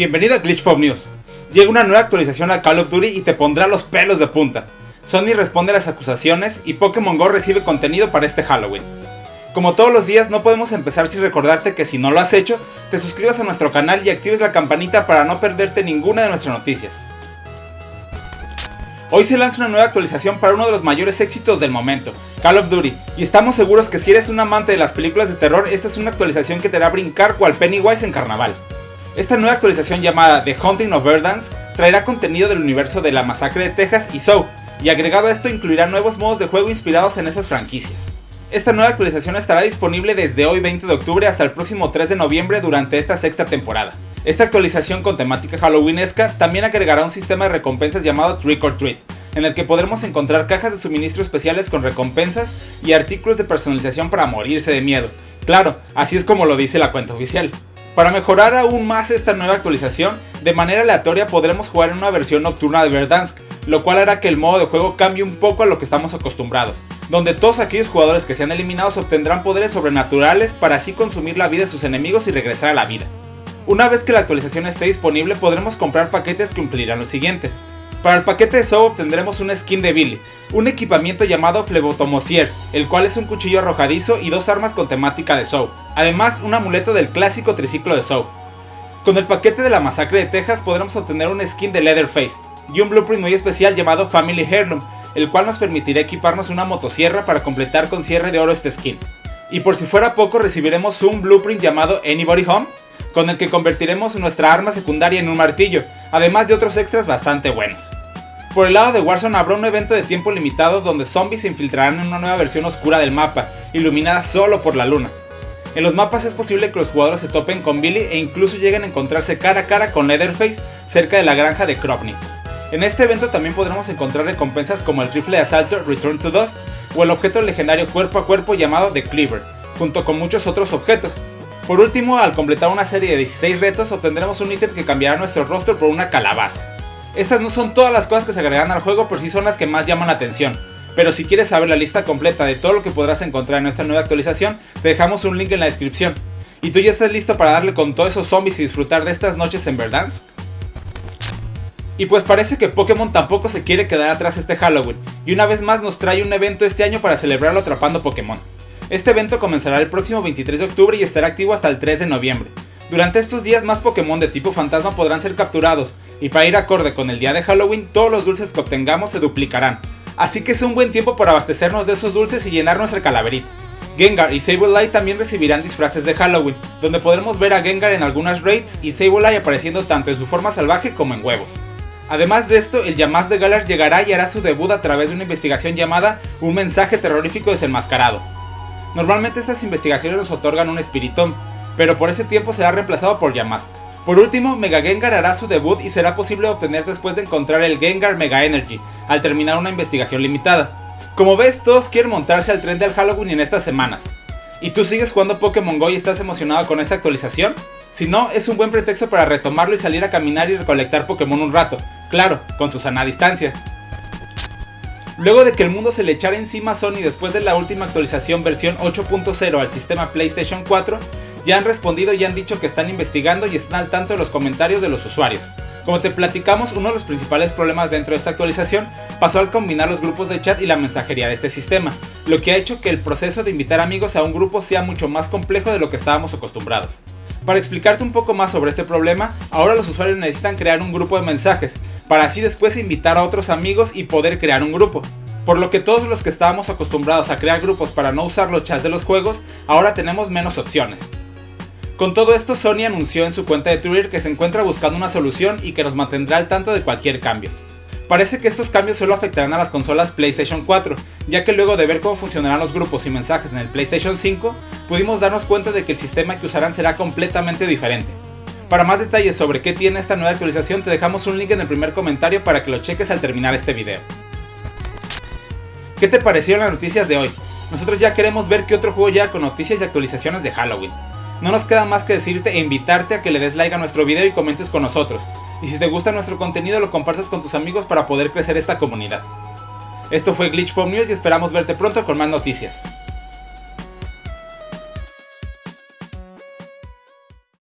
Bienvenido a Glitch Pop News. Llega una nueva actualización a Call of Duty y te pondrá los pelos de punta. Sony responde a las acusaciones y Pokémon GO recibe contenido para este Halloween. Como todos los días, no podemos empezar sin recordarte que si no lo has hecho, te suscribas a nuestro canal y actives la campanita para no perderte ninguna de nuestras noticias. Hoy se lanza una nueva actualización para uno de los mayores éxitos del momento, Call of Duty, y estamos seguros que si eres un amante de las películas de terror, esta es una actualización que te hará brincar cual Pennywise en carnaval. Esta nueva actualización llamada The Haunting of Verdance traerá contenido del universo de La Masacre de Texas y Saw, y agregado a esto incluirá nuevos modos de juego inspirados en esas franquicias. Esta nueva actualización estará disponible desde hoy 20 de octubre hasta el próximo 3 de noviembre durante esta sexta temporada. Esta actualización con temática halloweenesca también agregará un sistema de recompensas llamado Trick or Treat, en el que podremos encontrar cajas de suministro especiales con recompensas y artículos de personalización para morirse de miedo. Claro, así es como lo dice la cuenta oficial. Para mejorar aún más esta nueva actualización, de manera aleatoria podremos jugar en una versión nocturna de Verdansk, lo cual hará que el modo de juego cambie un poco a lo que estamos acostumbrados, donde todos aquellos jugadores que sean eliminados obtendrán poderes sobrenaturales para así consumir la vida de sus enemigos y regresar a la vida. Una vez que la actualización esté disponible podremos comprar paquetes que cumplirán lo siguiente. Para el paquete de Soul obtendremos una skin de Billy, un equipamiento llamado Flebotomosier, el cual es un cuchillo arrojadizo y dos armas con temática de Soul, además un amuleto del clásico triciclo de Soul. Con el paquete de la masacre de Texas podremos obtener una skin de Leatherface y un blueprint muy especial llamado Family Heirloom, el cual nos permitirá equiparnos una motosierra para completar con cierre de oro este skin. Y por si fuera poco recibiremos un blueprint llamado Anybody Home, con el que convertiremos nuestra arma secundaria en un martillo, además de otros extras bastante buenos. Por el lado de Warzone habrá un evento de tiempo limitado donde zombies se infiltrarán en una nueva versión oscura del mapa, iluminada solo por la luna. En los mapas es posible que los jugadores se topen con Billy e incluso lleguen a encontrarse cara a cara con Leatherface cerca de la granja de Kropnik. En este evento también podremos encontrar recompensas como el rifle de asalto Return to Dust o el objeto legendario cuerpo a cuerpo llamado The Cleaver, junto con muchos otros objetos, por último, al completar una serie de 16 retos obtendremos un ítem que cambiará nuestro rostro por una calabaza. Estas no son todas las cosas que se agregan al juego, pero sí son las que más llaman la atención. Pero si quieres saber la lista completa de todo lo que podrás encontrar en nuestra nueva actualización, te dejamos un link en la descripción. ¿Y tú ya estás listo para darle con todos esos zombies y disfrutar de estas noches en Verdansk? Y pues parece que Pokémon tampoco se quiere quedar atrás este Halloween, y una vez más nos trae un evento este año para celebrarlo atrapando Pokémon. Este evento comenzará el próximo 23 de octubre y estará activo hasta el 3 de noviembre. Durante estos días más Pokémon de tipo fantasma podrán ser capturados, y para ir acorde con el día de Halloween todos los dulces que obtengamos se duplicarán. Así que es un buen tiempo para abastecernos de esos dulces y llenar nuestra calaverita. Gengar y Sableye también recibirán disfraces de Halloween, donde podremos ver a Gengar en algunas raids y Sableye apareciendo tanto en su forma salvaje como en huevos. Además de esto, el Yamaz de Galar llegará y hará su debut a través de una investigación llamada Un mensaje terrorífico desenmascarado. Normalmente estas investigaciones nos otorgan un espiritón, pero por ese tiempo será reemplazado por Yamask. Por último, Mega Gengar hará su debut y será posible obtener después de encontrar el Gengar Mega Energy, al terminar una investigación limitada. Como ves, todos quieren montarse al tren del Halloween en estas semanas. ¿Y tú sigues jugando Pokémon GO y estás emocionado con esta actualización? Si no, es un buen pretexto para retomarlo y salir a caminar y recolectar Pokémon un rato, claro, con su sana distancia. Luego de que el mundo se le echara encima a Sony después de la última actualización versión 8.0 al sistema PlayStation 4, ya han respondido y han dicho que están investigando y están al tanto de los comentarios de los usuarios. Como te platicamos, uno de los principales problemas dentro de esta actualización pasó al combinar los grupos de chat y la mensajería de este sistema, lo que ha hecho que el proceso de invitar amigos a un grupo sea mucho más complejo de lo que estábamos acostumbrados. Para explicarte un poco más sobre este problema, ahora los usuarios necesitan crear un grupo de mensajes, para así después invitar a otros amigos y poder crear un grupo. Por lo que todos los que estábamos acostumbrados a crear grupos para no usar los chats de los juegos, ahora tenemos menos opciones. Con todo esto, Sony anunció en su cuenta de Twitter que se encuentra buscando una solución y que nos mantendrá al tanto de cualquier cambio. Parece que estos cambios solo afectarán a las consolas PlayStation 4, ya que luego de ver cómo funcionarán los grupos y mensajes en el PlayStation 5, pudimos darnos cuenta de que el sistema que usarán será completamente diferente. Para más detalles sobre qué tiene esta nueva actualización te dejamos un link en el primer comentario para que lo cheques al terminar este video. ¿Qué te parecieron las noticias de hoy? Nosotros ya queremos ver qué otro juego llega con noticias y actualizaciones de Halloween. No nos queda más que decirte e invitarte a que le des like a nuestro video y comentes con nosotros. Y si te gusta nuestro contenido lo compartas con tus amigos para poder crecer esta comunidad. Esto fue Glitch Pop News y esperamos verte pronto con más noticias.